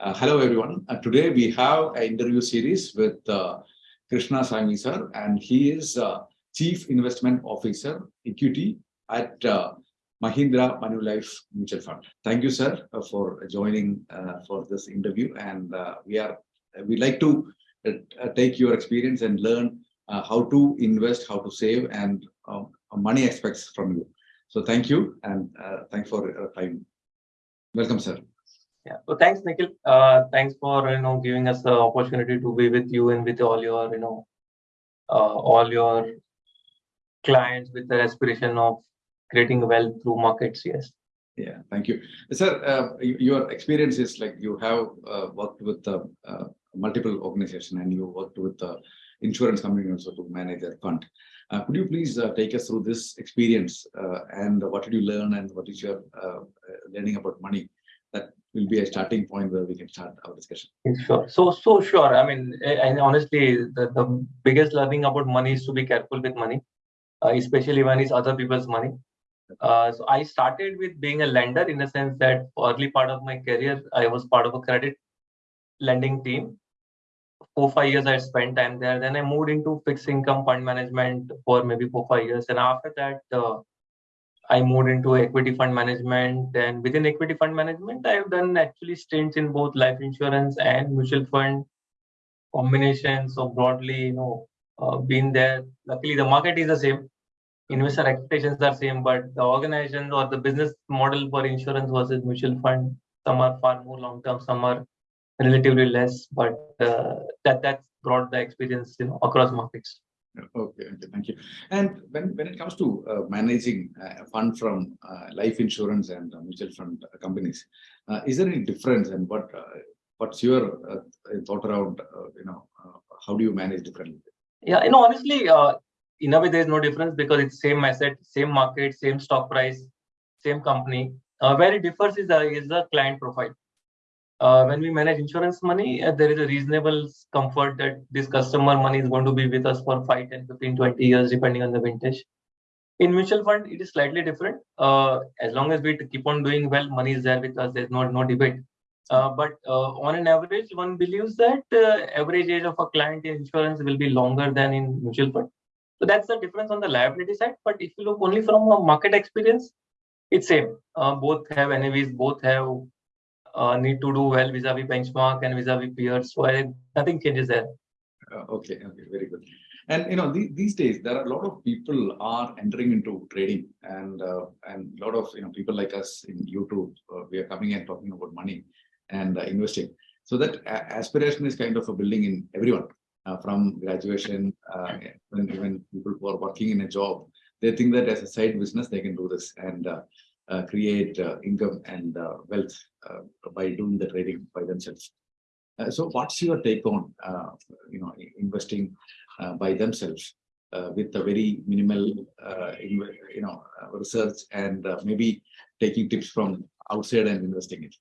Uh, hello, everyone. Uh, today we have an interview series with uh, Krishna Sanghavi sir, and he is uh, Chief Investment Officer, Equity at uh, Mahindra Manulife Mutual Fund. Thank you, sir, uh, for joining for this interview. And we are we like to take your experience and learn how to invest, how to save, and money aspects from you. So thank you, and thanks for your time. Welcome, sir. Yeah. So thanks, Nikhil. Uh, thanks for you know giving us the opportunity to be with you and with all your you know uh, all your clients with the aspiration of creating wealth through markets. Yes. Yeah, thank you. Sir, uh, your experience is like you have uh, worked with uh, uh, multiple organizations and you worked with the insurance company also to manage their fund. Could you please take us through this experience and what did you learn and what is your learning about money? Be a starting point where we can start our discussion. Sure. So so sure. I mean, and honestly, the, the biggest learning about money is to be careful with money, uh, especially when it's other people's money. Uh, so I started with being a lender in the sense that early part of my career, I was part of a credit lending team. Four, five years I spent time there. Then I moved into fixed income fund management for maybe four, five years. And after that, uh, I moved into equity fund management. And within equity fund management, I've done actually stints in both life insurance and mutual fund combinations. So broadly, you know, uh, been there. Luckily, the market is the same. Investor expectations are same, but the organization or the business model for insurance versus mutual fund, some are far more long term, some are relatively less. But uh, that that's brought the experience, you know, across markets. Okay, okay, thank you. And when, when it comes to uh, managing uh, a fund from uh, life insurance and uh, mutual fund uh, companies, uh, is there any difference and what uh, what's your uh, thought around, uh, you know, uh, how do you manage differently? Yeah, you know, honestly, uh, in a way, there is no difference because it's same asset, same market, same stock price, same company. Uh, where it differs is is the client profile. Uh, when we manage insurance money, uh, there is a reasonable comfort that this customer money is going to be with us for 5, 10, 15, 20 years, depending on the vintage. In mutual fund, it is slightly different. Uh, as long as we keep on doing well, money is there with us. There's no no debate. Uh, but uh, on an average, one believes that uh, average age of a client in insurance will be longer than in mutual fund. So that's the difference on the liability side. But if you look only from a market experience, it's same. Both have NAVs, both have uh, need to do well vis-a-vis benchmark and vis-a-vis peers. So I, nothing changes there. Uh, okay, okay, very good. And you know, the, these days there are a lot of people are entering into trading, and uh, and a lot of you know people like us in YouTube, uh, we are coming and talking about money and uh, investing. So that aspiration is kind of a building in everyone, uh, from graduation, uh, when even people who are working in a job, they think that as a side business they can do this and uh, create uh, income and uh, wealth by doing the trading by themselves. Uh, so what's your take on, uh, you know, investing uh, by themselves uh, with a very minimal, uh, you know, uh, research and uh, maybe taking tips from outside and investing it?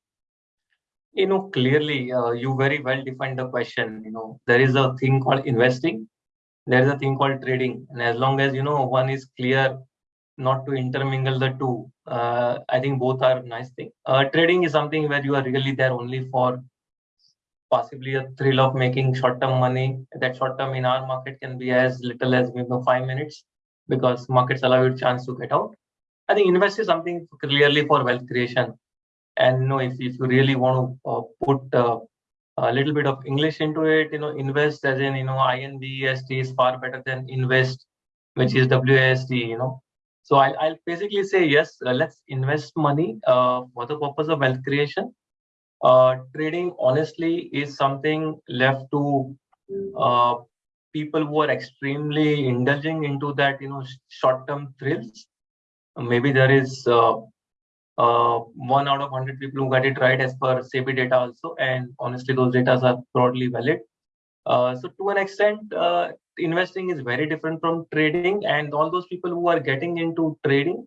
You know, clearly, uh, you very well defined the question. You know, there is a thing called investing. There is a thing called trading, and as long as you know one is clear, not to intermingle the two. Uh, I think both are nice thing. Uh, trading is something where you are really there only for possibly a thrill of making short-term money. That short-term in our market can be as little as know five minutes because markets allow you a chance to get out. I think invest is something clearly for wealth creation. And you know, if, if you really want to uh, put uh, a little bit of English into it, you know, invest as in, you know, INVEST is far better than invest, which is WAST, you know. So I'll, I'll basically say, yes, uh, let's invest money uh, for the purpose of wealth creation. Uh, trading, honestly, is something left to uh, people who are extremely indulging into that, you know, short-term thrills. Maybe there is uh, uh, one out of 100 people who got it right as per SEBI data also. And honestly, those data are broadly valid. So to an extent, investing is very different from trading. And all those people who are getting into trading,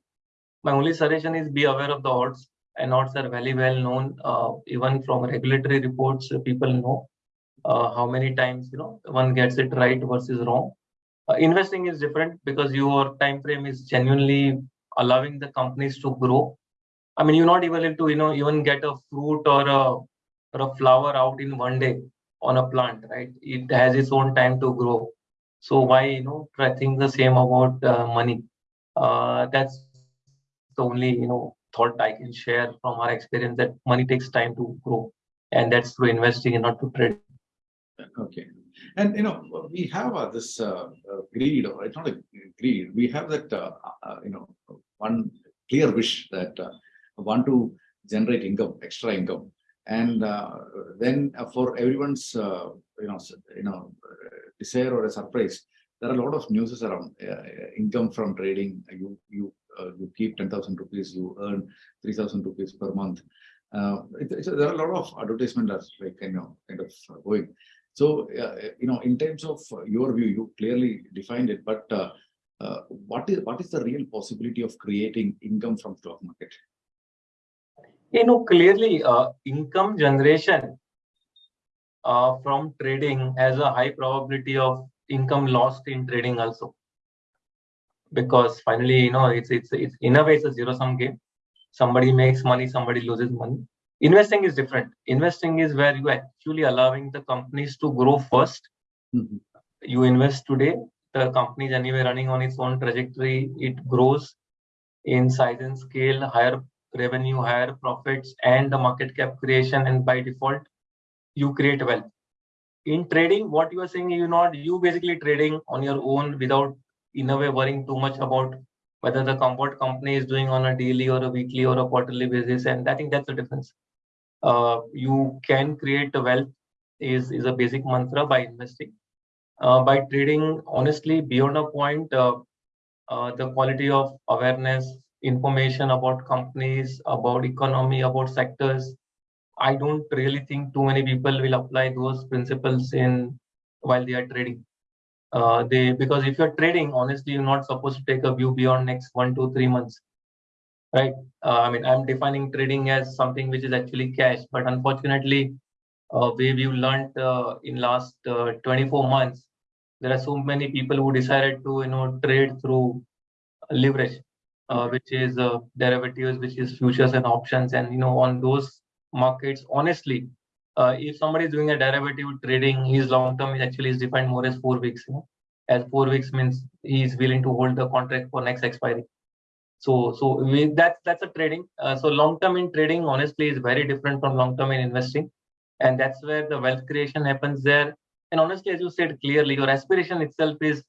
my only suggestion is be aware of the odds. And odds are very well known, uh, even from regulatory reports. uh, people know uh, how many times you know one gets it right versus wrong. Uh, investing is different because your time frame is genuinely allowing the companies to grow I mean, you're not even able to, you know, even get a fruit or a or a flower out in one day on a plant, right? It has its own time to grow. So why, you know, think the same about uh, money. Uh, that's the only, you know, thought I can share from our experience that money takes time to grow, and that's through investing and not to trade. Okay, and you know we have uh, this uh, uh, greed, or it's not a greed. We have that uh, uh, you know one clear wish that want to generate income, extra income, and then for everyone's you know you know desire or a surprise, there are a lot of news around income from trading. You you uh, you keep 10,000 rupees, you earn 3,000 rupees per month. Uh, it, there are a lot of advertisement that's like, you know, kind of going. So, uh, you know, in terms of your view, you clearly defined it, but uh, what is what is the real possibility of creating income from stock market? You know, clearly uh, income generation uh, from trading has a high probability of income lost in trading also because finally, you know, it's it's it's in a way it's a zero sum game. Somebody makes money, somebody loses money. Investing is different. Investing is where you actually allowing the companies to grow 1st mm -hmm. You invest today, the company is anyway running on its own trajectory. It grows in size and scale, higher revenue, higher profits, and the market cap creation. And by default, you create wealth. In trading, what you are saying, you're not you basically trading on your own without in a way worrying too much about whether the comfort company is doing on a daily or a weekly or a quarterly basis. And I think that's the difference. Uh, you can create wealth is, is a basic mantra by investing. Uh, by trading, honestly, beyond a point, uh, uh the quality of awareness, information about companies, about economy, about sectors, I don't really think too many people will apply those principles in while they are trading. Uh, they because if you're trading honestly you're not supposed to take a view beyond next one two three months right? Uh, i mean i'm defining trading as something which is actually cash but unfortunately uh, we we've learned uh, in last uh, 24 months there are so many people who decided to you know trade through leverage uh, which is uh, derivatives which is futures and options and you know on those markets honestly uh, if somebody is doing a derivative trading, his long term is actually is defined more as four weeks. You know? As four weeks means he is willing to hold the contract for next expiry. So, so we, that's that's a trading. Uh, so long term in trading, honestly, is very different from long term in investing, and that's where the wealth creation happens there. And honestly, as you said clearly, your aspiration itself is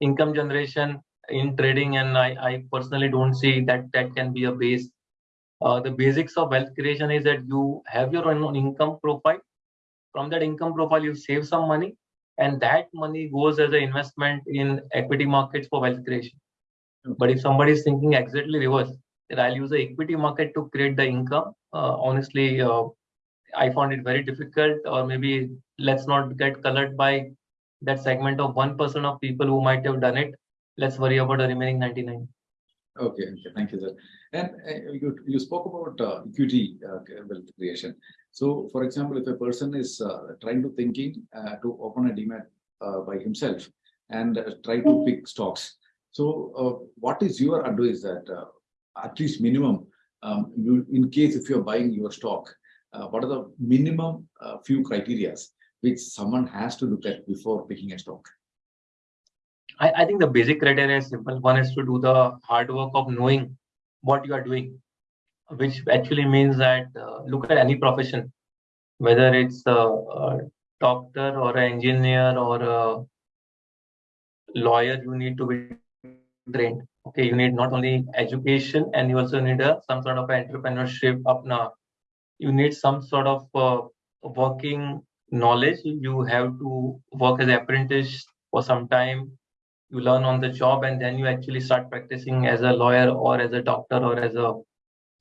income generation in trading, and I, I personally don't see that that can be a base uh, the basics of wealth creation is that you have your own income profile. From that income profile, you save some money, and that money goes as an investment in equity markets for wealth creation. But if somebody is thinking exactly reverse, that I'll use the equity market to create the income, uh, honestly, uh, I found it very difficult. Or maybe let's not get colored by that segment of one percent of people who might have done it. Let's worry about the remaining 99. Okay, okay, thank you, sir. And uh, you, you spoke about uh, equity uh, wealth creation. So, for example, if a person is uh, trying to thinking uh, to open a demat uh, by himself and try to pick stocks. So, what is your advice that at least minimum, um, you, in case if you're buying your stock, what are the minimum few criterias which someone has to look at before picking a stock? I, I think the basic criteria is simple. One is to do the hard work of knowing what you are doing, which actually means that uh, look at any profession, whether it's a, a doctor or an engineer or a lawyer, you need to be trained. Okay, you need not only education and you also need a, some sort of entrepreneurship apna. You need some sort of uh, working knowledge. You have to work as an apprentice for some time you learn on the job and then you actually start practicing as a lawyer or as a doctor or as a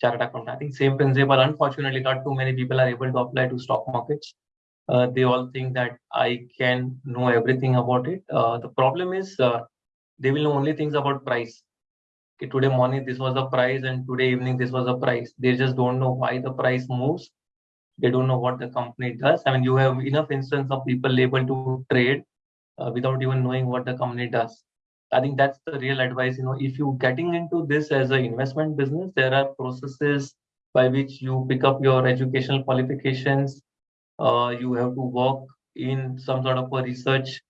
chartered accountant. I think same principle. Unfortunately, not too many people are able to apply to stock markets. Uh, they all think that I can know everything about it. Uh, the problem is uh, they will know only things about price. Okay, today morning this was the price and today evening this was the price. They just don't know why the price moves. They don't know what the company does. I mean, you have enough instance of people able to trade uh, without even knowing what the company does. I think that's the real advice. You know, if you're getting into this as an investment business, there are processes by which you pick up your educational qualifications. uh, you have to work in some sort of a research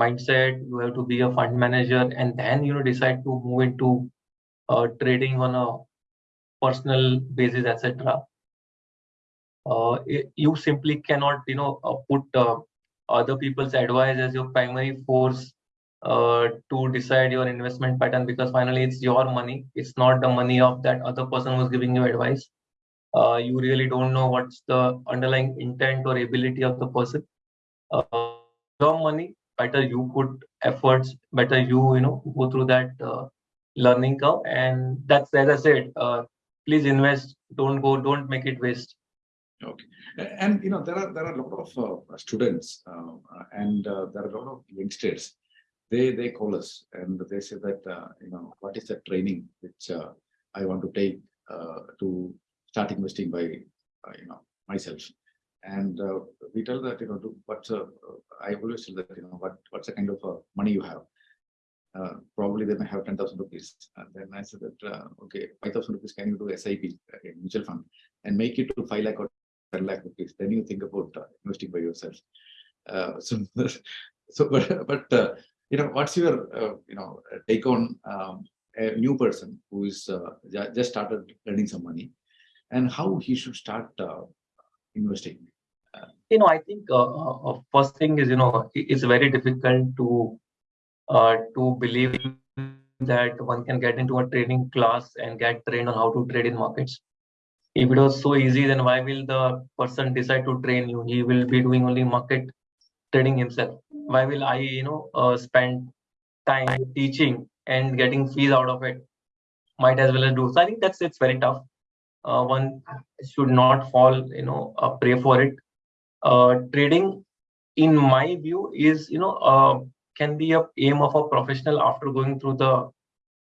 mindset you have to be a fund manager and then you know decide to move into uh, trading on a personal basis etc uh, you simply cannot you know uh, put uh, other people's advice as your primary force uh, to decide your investment pattern because finally it's your money. It's not the money of that other person who's giving you advice. Uh, you really don't know what's the underlying intent or ability of the person. Uh, your money better you put efforts better you you know go through that uh, learning curve. And that's as i said uh, please invest. Don't go don't make it waste okay. And you know there are there are a lot of uh, students uh, and uh, there are a lot of youngsters. They they call us and they say that you know what is the training which i want to take to start investing by uh, you know myself. And uh, we tell that you know do, what's always tell that you know what what's the kind of uh, money you have? Uh, probably they may have 10,000 rupees. And then I said that uh, okay 5,000 rupees can you do SIP a mutual fund and make it to 5 lakh or 10 lakh rupees then you think about uh, investing by yourself so so but but you know what's your you know take on um, a new person who is just started earning some money and how he should start uh, investing? You know, I think uh, uh, first thing is, you know, it's very difficult to uh, to believe that one can get into a training class and get trained on how to trade in markets. If it was so easy, then why will the person decide to train you? He will be doing only market trading himself. Why will I, you know, uh, spend time teaching and getting fees out of it? Might as well do. So I think that's it's very tough uh, one should not fall you know uh, pray for it uh, trading in my view is you know uh, can be a aim of a professional after going through the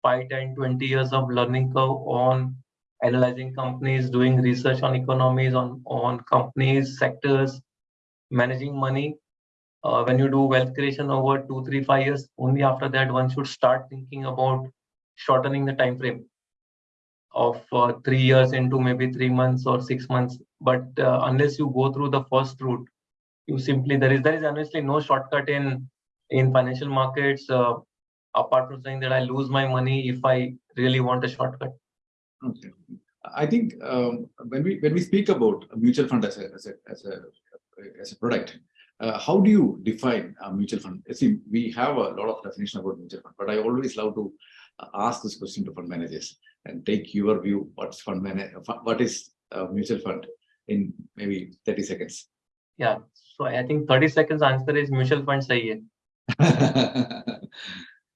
5 10 20 years of learning curve on analyzing companies doing research on economies on on companies sectors managing money uh, when you do wealth creation over two three five years only after that one should start thinking about shortening the time frame of uh, three years into maybe three months or six months. But uh, unless you go through the first route, you simply there is there is honestly no shortcut in in financial markets. Uh, apart from saying that I lose my money if I really want a shortcut. Okay. I think um, when we when we speak about a mutual fund as a as a as a, as a product, uh, how do you define a mutual fund? See, we have a lot of definition about mutual fund, but I always love to ask this question to fund managers and take your view what's fund manager what is a mutual fund in maybe 30 seconds yeah so i think 30 seconds answer is mutual fund sahi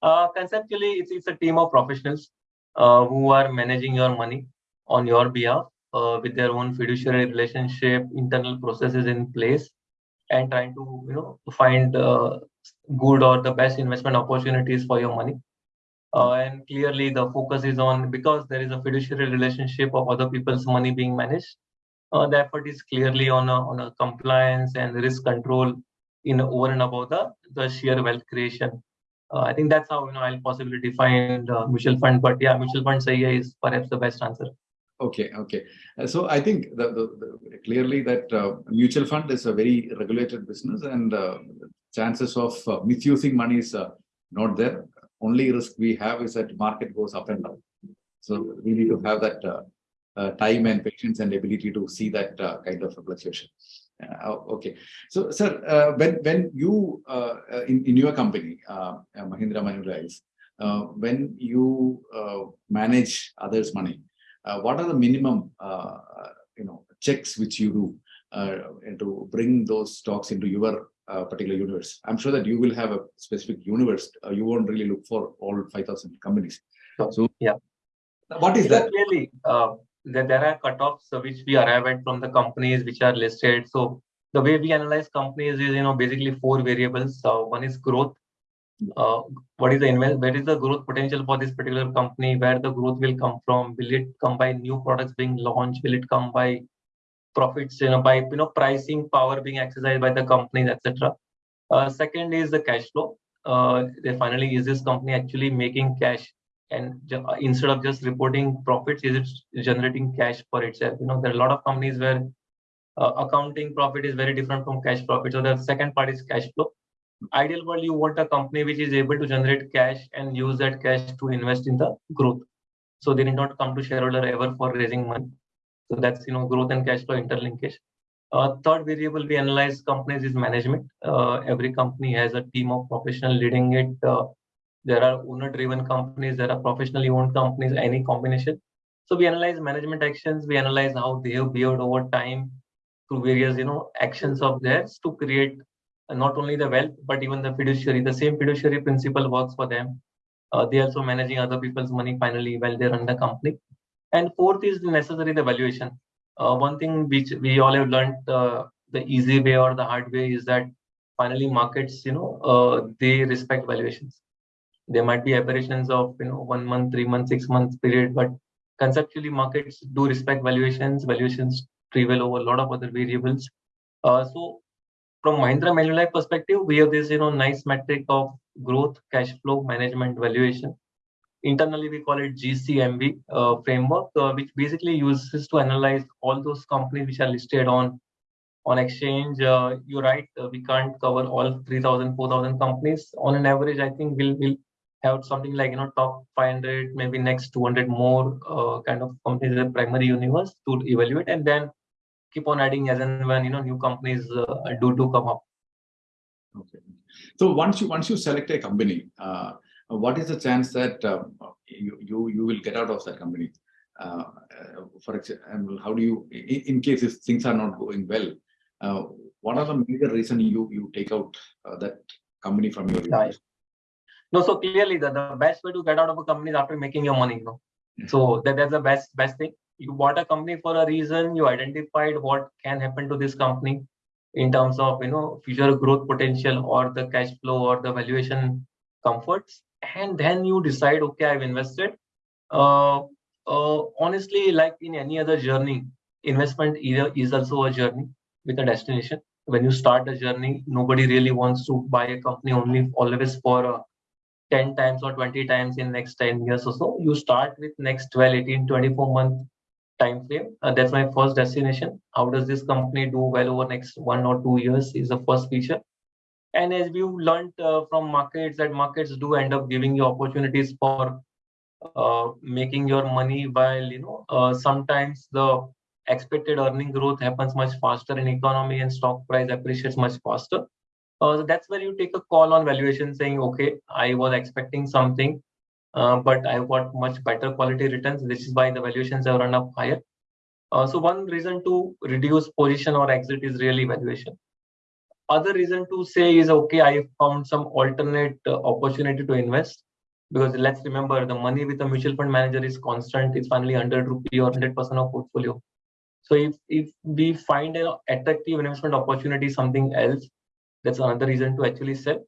uh, conceptually it's, it's a team of professionals uh, who are managing your money on your behalf uh, with their own fiduciary relationship internal processes in place and trying to you know find uh, good or the best investment opportunities for your money. Uh, and clearly the focus is on because there is a fiduciary relationship of other people's money being managed uh, the effort is clearly on a, on a compliance and risk control in over and above the, the sheer wealth creation uh, i think that's how you know i'll possibly define the mutual fund but yeah mutual fund say is perhaps the best answer okay okay uh, so i think the, the, the clearly that uh, mutual fund is a very regulated business and uh, chances of misusing money is not there only risk we have is that market goes up and down. So we need to have that uh, uh, time and patience and ability to see that uh, kind of fluctuation. Uh, okay, so sir, uh, when when you uh, in in your company, Mahindra Manulife, when you manage others' money, what are the minimum you know checks which you do to bring those stocks into your uh, particular universe. I'm sure that you will have a specific universe. Uh, you won't really look for all 5,000 companies. So, yeah. What is that? Clearly, uh, there, are cutoffs which we arrive at from the companies which are listed. So the way we analyze companies is, you know, basically four variables. One is growth. Uh, what is the invest? Where is the growth potential for this particular company? Where the growth will come from? Will it come by new products being launched? Will it come by profits you know by you know pricing power being exercised by the companies etc uh, second is the cash flow uh, finally is this company actually making cash and uh, instead of just reporting profits is it generating cash for itself you know there are a lot of companies where uh, accounting profit is very different from cash profit. So the second part is cash flow. Ideal world, you want a company which is able to generate cash and use that cash to invest in the growth. So they need not come to shareholder ever for raising money. So that's you know growth and cash flow interlinkage. Uh, third variable we analyze companies is management. Uh, every company has a team of professional leading it. There are owner-driven companies, there are professionally owned companies, any combination. So we analyze management actions, we analyze how they have behaved over time through various, you know, actions of theirs to create not only the wealth, but even the fiduciary. The same fiduciary principle works for them. Uh, they also managing other people's money finally while they run the company. And fourth is necessary the valuation. Uh, one thing which we all have learned uh, the easy way or the hard way is that finally markets, you know, uh, they respect valuations. There might be aberrations of, you know, one month, three months, six months period, but conceptually markets do respect valuations. Valuations prevail over a lot of other variables. Uh, so from Mahindra Manulife perspective, we have this, you know, nice metric of growth, cash flow, management, valuation. Internally, we call it GCMV uh, framework, uh, which basically uses to analyze all those companies which are listed on on exchange. Uh, you're right, uh, we can't cover all 3,000, 4,000 companies. On an average, I think we'll, we'll have something like, you know, top 500, maybe next 200 more uh, kind of companies in the primary universe to evaluate and then keep on adding as and when, you know, new companies uh, do, do come up. Okay. So once you once you select a company, uh, what is the chance that uh, you, you you will get out of that company? Uh, uh for example, how do you, in, in, case if things are not going well, uh, what are the major reason you you take out uh, that company from your life? No, so clearly the, the best way to get out of a company is after making your money. You know? So that, that's the best best thing. You bought a company for a reason. You identified what can happen to this company in terms of you know future growth potential or the cash flow or the valuation comforts and then you decide okay i've invested uh, uh, honestly like in any other journey investment either is also a journey with a destination when you start a journey nobody really wants to buy a company only always for uh, 10 times or 20 times in next 10 years or so you start with next 12 18 24 month time frame uh, that's my first destination. How does this company do well over next one or two years is the first feature. And as we've learned uh, from markets that markets do end up giving you opportunities for uh, making your money while you know uh, sometimes the expected earning growth happens much faster in economy and stock price appreciates much faster uh, so that's where you take a call on valuation saying okay i was expecting something uh, but i've got much better quality returns this is why the valuations have run up higher. Uh, so one reason to reduce position or exit is really valuation. Other reason to say is okay i found some alternate uh, opportunity to invest because let's remember the money with a mutual fund manager is constant it's finally 100 rupee or 100 percent of portfolio. So if if we find an attractive investment opportunity something else that's another reason to actually sell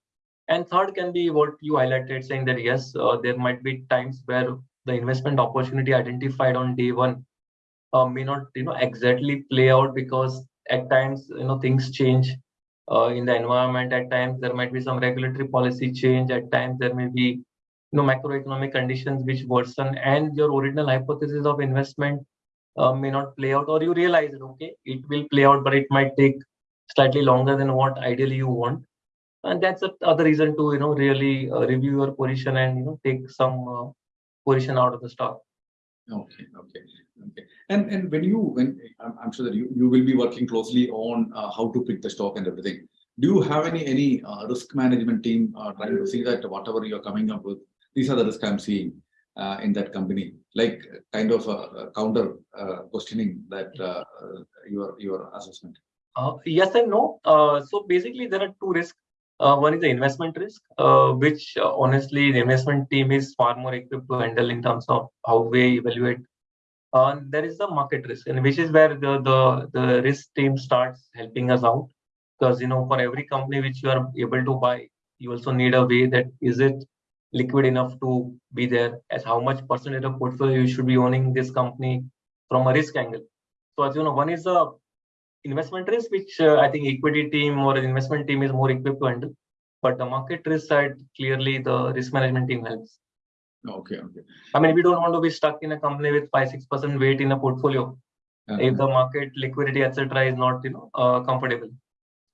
and third can be what you highlighted saying that yes uh, there might be times where the investment opportunity identified on day one uh, may not you know exactly play out because at times you know things change uh, in the environment. At times there might be some regulatory policy change. At times there may be you know macroeconomic conditions which worsen and your original hypothesis of investment uh, may not play out or you realize okay it will play out but it might take slightly longer than what ideally you want. And that's the other reason to you know really uh, review your position and you know take some uh, position out of the stock. Okay okay okay. And and when you when i'm, I'm sure that you, you will be working closely on uh, how to pick the stock and everything. Do you have any any uh, risk management team uh, trying to see that whatever you're coming up with these are the risks i'm seeing uh, in that company? Like kind of a, counter uh, questioning that your your assessment Uh, yes and no. Uh, so basically there are two risks. Uh, one is the investment risk which honestly the investment team is far more equipped to handle in terms of how we evaluate. Uh, there is the market risk and which is where the, the the risk team starts helping us out. Because you know for every company which you are able to buy you also need a way that is it liquid enough to be there as how much percentage of portfolio you should be owning this company from a risk angle. So as you know one is the investment risk which uh, i think equity team or investment team is more equipped to handle but the market risk side clearly the risk management team helps Okay, okay. I mean, we don't want to be stuck in a company with five, six percent weight in a portfolio. Uh-huh. if the market liquidity etc is not you know uh, comfortable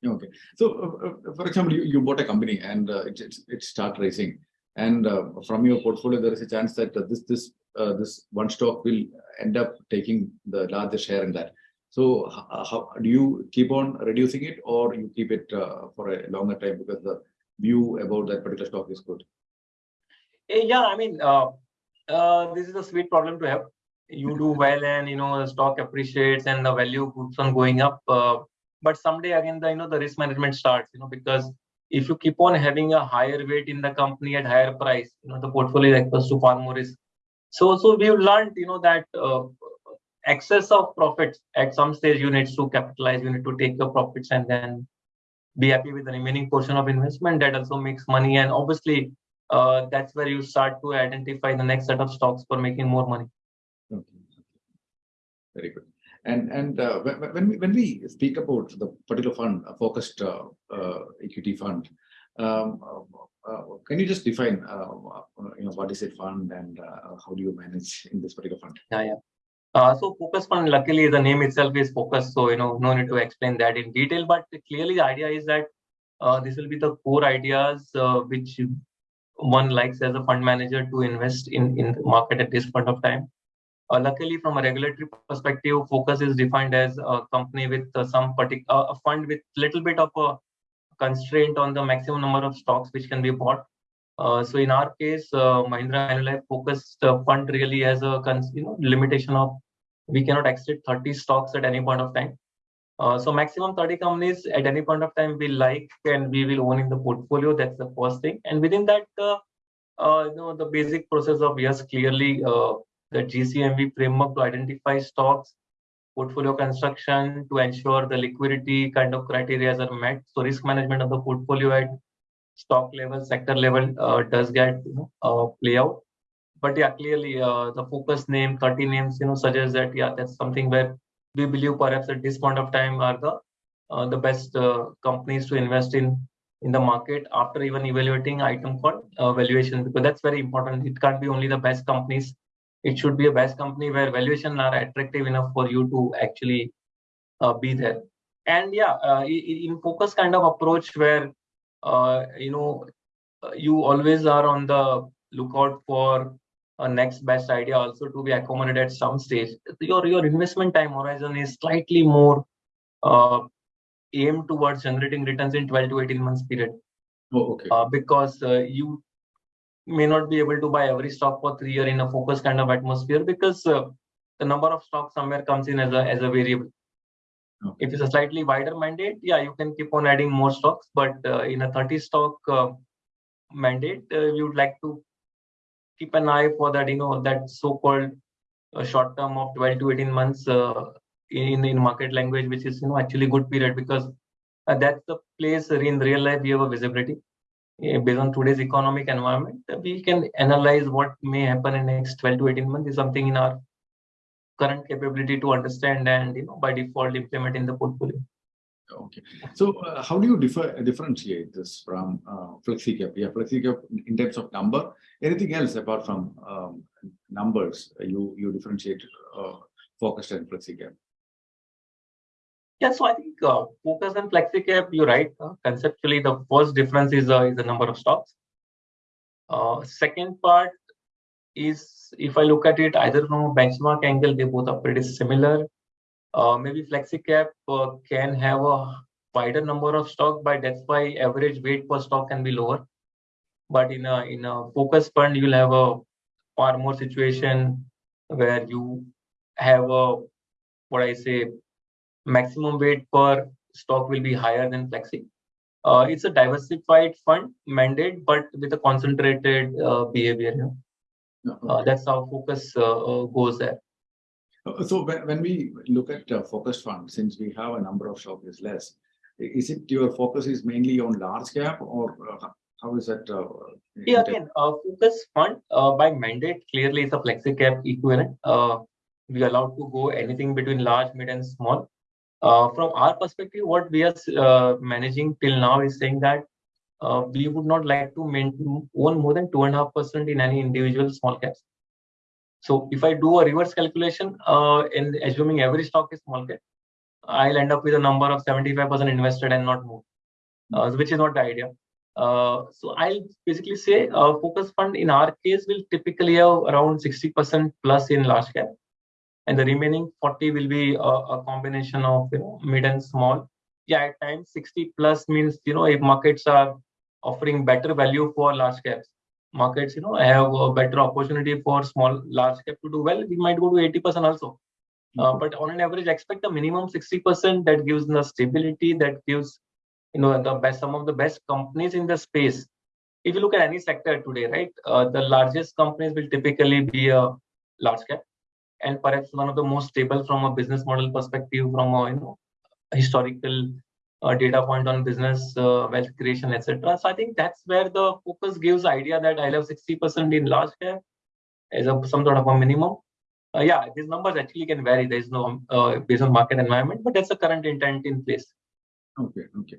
Okay. So, uh, uh, for example, you, you bought a company and uh, it, it, it start raising. And uh, from your portfolio, there is a chance that uh, this this uh, this one stock will end up taking the larger share in that. So, h- how do you keep on reducing it, or you keep it uh, for a longer time because the view about that particular stock is good? Eh, yeah i mean uh, uh, this is a sweet problem to have you do well and you know the stock appreciates and the value keeps on going up uh, but someday again the you know the risk management starts you know because if you keep on having a higher weight in the company at higher price you know the portfolio is exposed to far more risk so so we've learned you know that uh, excess of profits at some stage you need to capitalize you need to take your profits and then be happy with the remaining portion of investment that also makes money and obviously uh, that's where you start to identify the next set of stocks for making more money Okay. Very good. And and uh, when when we when we speak about the particular fund, a focused uh, uh, equity fund, um, uh, uh, can you just define, you know, what is a fund and uh, how do you manage in this particular fund? Yeah, yeah. Uh, so focus fund, luckily the name itself is focus, so you know no need to explain that in detail. But clearly the idea is that uh, this will be the core ideas uh, which one likes as a fund manager to invest in in the market at this point of time. Uh, luckily, from a regulatory perspective, focus is defined as a company with uh, some particular uh, a fund with little bit of a constraint on the maximum number of stocks which can be bought. Uh, so in our case, uh, Mahindra Manulife focused uh, fund really has a you know limitation of we cannot exceed 30 stocks at any point of time. Uh, so maximum 30 companies at any point of time we like and we will own in the portfolio. That's the first thing. And within that, uh, uh, you know, the basic process of yes, clearly uh, the GCMV framework to identify stocks, portfolio construction to ensure the liquidity kind of criteria are met. So risk management of the portfolio at stock level, sector level uh, does get you know, uh, play out. But yeah, clearly uh, the focus name, 30 names, you know, suggests that yeah, that's something where we believe perhaps at this point of time are the uh, the best uh, companies to invest in in the market after even evaluating item called uh, valuation because that's very important. It can't be only the best companies. It should be a best company where valuation are attractive enough for you to actually uh, be there. And yeah, uh, in focus kind of approach where you know you always are on the lookout for a next best idea also to be accommodated at some stage. Your your investment time horizon is slightly more uh, aimed towards generating returns in 12 to 18 months period Oh, okay. uh, because uh, you may not be able to buy every stock for three year in a focus kind of atmosphere because uh, the number of stocks somewhere comes in as a as a variable. Okay. If it's a slightly wider mandate, yeah, you can keep on adding more stocks, but uh, in a 30 stock uh, mandate, uh, you would like to keep an eye for that, you know, that so-called uh, short term of 12 to 18 months uh, in in market language, which is you know actually good period because uh, that's the place in real life we have a visibility Eh, based on today's economic environment. We can analyze what may happen in next 12 to 18 months is something in our current capability to understand and you know by default implement in the portfolio. Okay. So uh, how do you differ, differentiate this from uh, FlexiCap? Yeah, FlexiCap in terms of number. Anything else apart from um, numbers? uh, You you differentiate uh, focused and FlexiCap. Yeah, so I think uh, focus and FlexiCap, you're right. Uh, conceptually, the first difference is uh, is the number of stocks. Uh, second part is if I look at it either from a benchmark angle, they both are pretty similar. Uh, maybe FlexiCap uh, can have a wider number of stock, but that's why average weight per stock can be lower. But in a in a focus fund, you'll have a far more situation where you have a what I say maximum weight per stock will be higher than Flexi. Uh, it's a diversified fund mandate, but with a concentrated uh, behavior. No, Uh, okay. that's how focus uh, goes there. Uh, So when, when we look at uh, focused fund, since we have a number of is less, is it your focus is mainly on large cap or uh, how is that? uh, Yeah, again, uh, focus fund uh, by mandate clearly is a flexi cap equivalent. Uh, we are allowed to go anything between large, mid, and small. Uh, from our perspective, what we are uh, managing till now is saying that uh, we would not like to maintain, own more than two and a half percent in any individual small caps. So if I do a reverse calculation, uh, in assuming every stock is small cap, I'll end up with a number of 75% invested and not more, uh, which is not the idea. Uh, so I'll basically say uh, focus fund in our case will typically have around 60% plus in large cap, and the remaining 40 will be a, a combination of you know mid and small. Yeah, at times 60 plus means you know if markets are offering better value for large caps, markets you know have a better opportunity for small large cap to do well. We might go to 80% also. Uh, but on an average, expect a minimum 60% that gives the stability, that gives you know the best some of the best companies in the space if you look at any sector today right uh, the largest companies will typically be a large cap and perhaps one of the most stable from a business model perspective from a you know historical uh, data point on business uh, wealth creation etc so i think that's where the focus gives idea that i have 60% in large cap as a some sort of a minimum. Uh, yeah these numbers actually can vary. There is no uh, based on market environment but that's the current intent in place. Okay okay.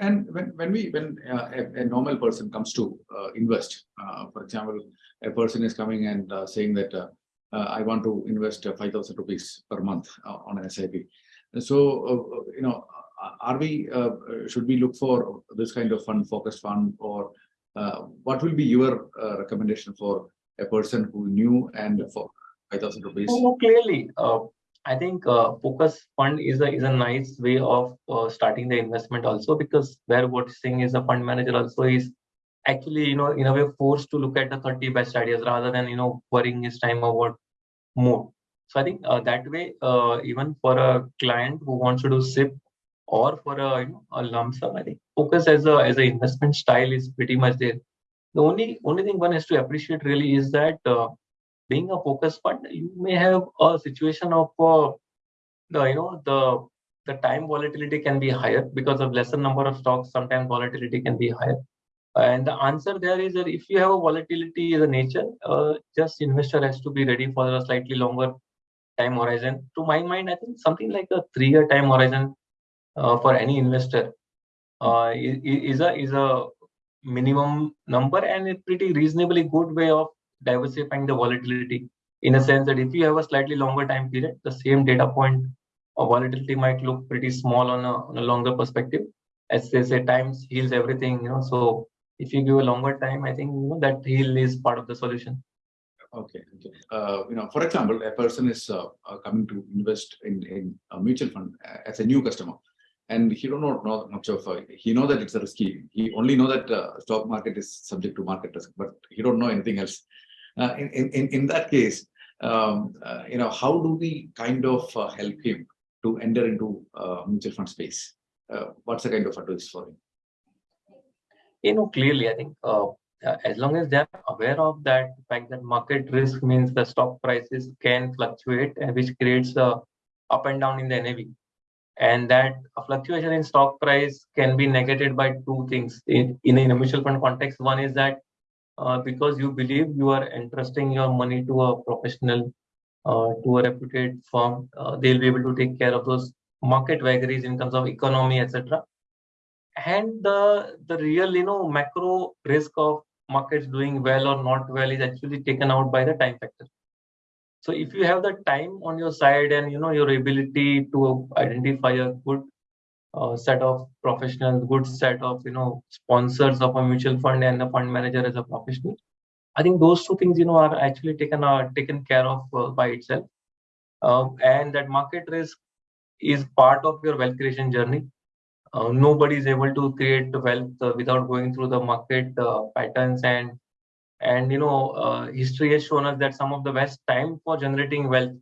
And when, when we when uh, a, a, normal person comes to uh, invest, uh, for example, a person is coming and saying that I want to invest 5,000 rupees per month on an SIP. So, you know, are we, should we look for this kind of fund, focused fund, or what will be your recommendation for a person who knew and for 5,000 rupees? Oh, clearly, I think uh, focus fund is a is a nice way of uh, starting the investment also because where what saying is a fund manager also is actually you know in a way forced to look at the 30 best ideas rather than you know worrying his time about more. So I think uh, that way uh, even for a client who wants to do SIP or for a you know a lump sum, I think focus as a as an investment style is pretty much there. The only only thing one has to appreciate really is that uh, being a focus fund, you may have a situation of uh, the you know the the time volatility can be higher because of lesser number of stocks. Sometimes volatility can be higher. And the answer there is that if you have a volatility in the nature, uh, just investor has to be ready for a slightly longer time horizon. To my mind, I think something like a three-year time horizon for any investor uh, is, a is a minimum number and a pretty reasonably good way of diversifying the volatility in a sense that if you have a slightly longer time period, the same data point of volatility might look pretty small on a, on a longer perspective. As they say, times heals everything, you know. So if you give a longer time, I think you know, that heal is part of the solution. Okay. okay. Uh, you know, for example, a person is uh, uh coming to invest in, in a mutual fund as a new customer and he don't know, much of uh, he know that it's a risky he only know that uh, stock market is subject to market risk but he don't know anything else uh, in, in, in that case, um, uh, you know, how do we kind of uh, help him to enter into mutual fund space? what's the kind of advice for him? You know, clearly, I think as long as they're aware of that fact that market risk means the stock prices can fluctuate which creates a up and down in the NAV. And that a fluctuation in stock price can be negated by two things in, in a mutual fund context. One is that uh, because you believe you are entrusting your money to a professional, uh, to a reputed firm. Uh, they'll be able to take care of those market vagaries in terms of economy, etc. And the the real, you know, macro risk of markets doing well or not well is actually taken out by the time factor. So if you have the time on your side and you know your ability to identify a good uh, set of professionals, good set of you know sponsors of a mutual fund and a fund manager as a professional. I think those two things you know are actually taken are taken care of uh, by itself, um, and that market risk is part of your wealth creation journey. Uh, nobody is able to create wealth uh, without going through the market uh, patterns and and you know uh, history has shown us that some of the best time for generating wealth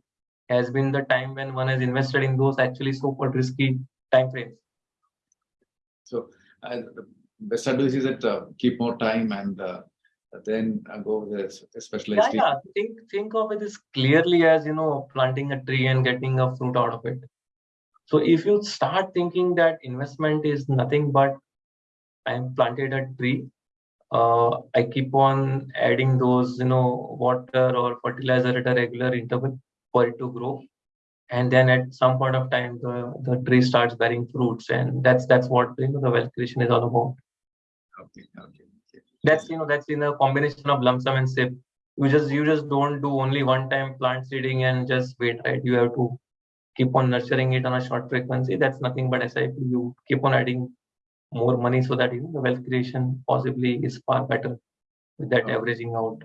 has been the time when one has invested in those actually so-called risky time frames. So uh, the best advice is that uh, keep more time and uh, then uh, go with a specialized. Yeah, yeah. Think think of it as clearly as you know planting a tree and getting a fruit out of it. So if you start thinking that investment is nothing but I'm planted a tree, uh, I keep on adding those you know water or fertilizer at a regular interval for it to grow. And then at some point of time the, the tree starts bearing fruits. And that's that's what you know the wealth creation is all about. Okay, okay, okay. that's you know that's in a combination of lump sum and sip. You just you just don't do only one time plant seeding and just wait right? You have to keep on nurturing it on a short frequency. That's nothing but sip you keep on adding more money so that you know, the wealth creation possibly is far better with that Okay. averaging out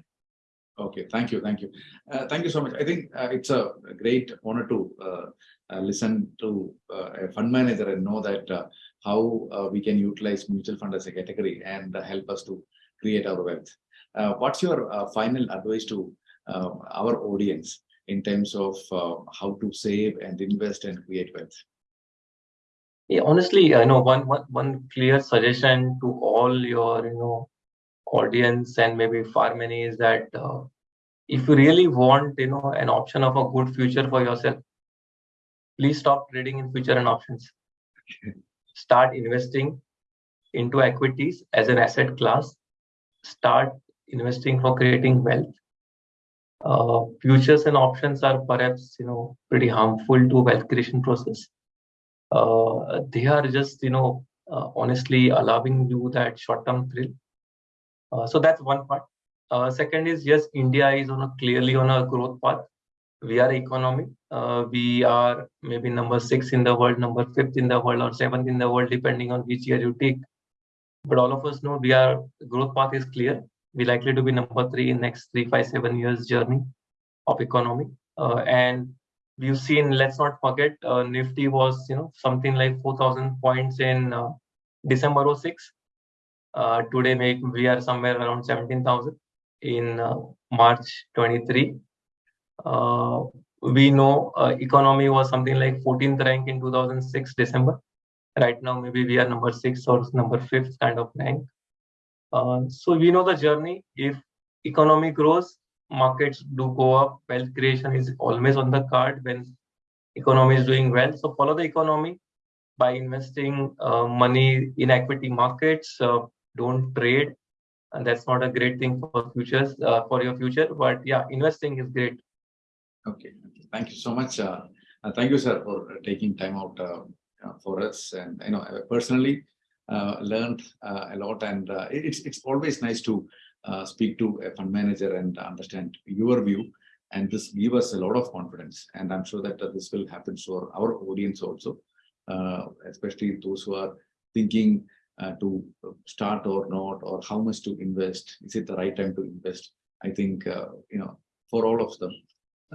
Okay, thank you, thank you. Uh, thank you so much. I think uh, it's a great honor to uh, uh, listen to uh, a fund manager and know that uh, how uh, we can utilize mutual fund as a category and help us to create our wealth. Uh, what's your uh, final advice to uh, our audience in terms of uh, how to save and invest and create wealth? Yeah, honestly, I know one, one one clear suggestion to all your you know audience and maybe far many is that uh, if you really want you know an option of a good future for yourself, please stop trading in future and options. Start investing into equities as an asset class. Start investing for creating wealth. Uh, futures and options are perhaps you know pretty harmful to wealth creation process they are just you know uh, honestly allowing you that short term thrill. Uh, so that's one part. Uh, second is yes india is on a clearly on a growth path. We are economy. Uh, we are maybe number 6 in the world number 5th in the world or 7th in the world depending on which year you take. But all of us know we are growth path is clear. We likely to be number 3 in next three, five, seven years journey of economy. Uh, and we've seen let's not forget uh, nifty was you know something like 4000 points in uh, december 06 uh, today make we are somewhere around 17000 in uh, march 23 uh, we know uh, economy was something like 14th rank in 2006 december. Right now maybe we are number 6 or number 5th kind of rank. So we know the journey. If economy grows markets do go up, wealth creation is always on the card when economy is doing well. So follow the economy by investing uh, money in equity markets. Uh, don't trade, and that's not a great thing for futures uh, for your future. But yeah, investing is great. Okay, okay. thank you so much. Uh, uh, thank you, sir, for uh, taking time out for us. And you know, personally learned a lot, and it's it's always nice to uh, speak to a fund manager and understand your view. And this give us a lot of confidence. And I'm sure that uh, this will happen for our audience also, uh, especially those who are thinking uh, to start or not, or how much to invest. Is it the right time to invest? I think uh, you know for all of them,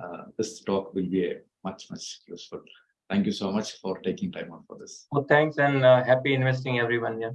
uh, this talk will be a much much useful. Thank you so much for taking time out for this. So thanks and uh, happy investing, everyone. Yeah.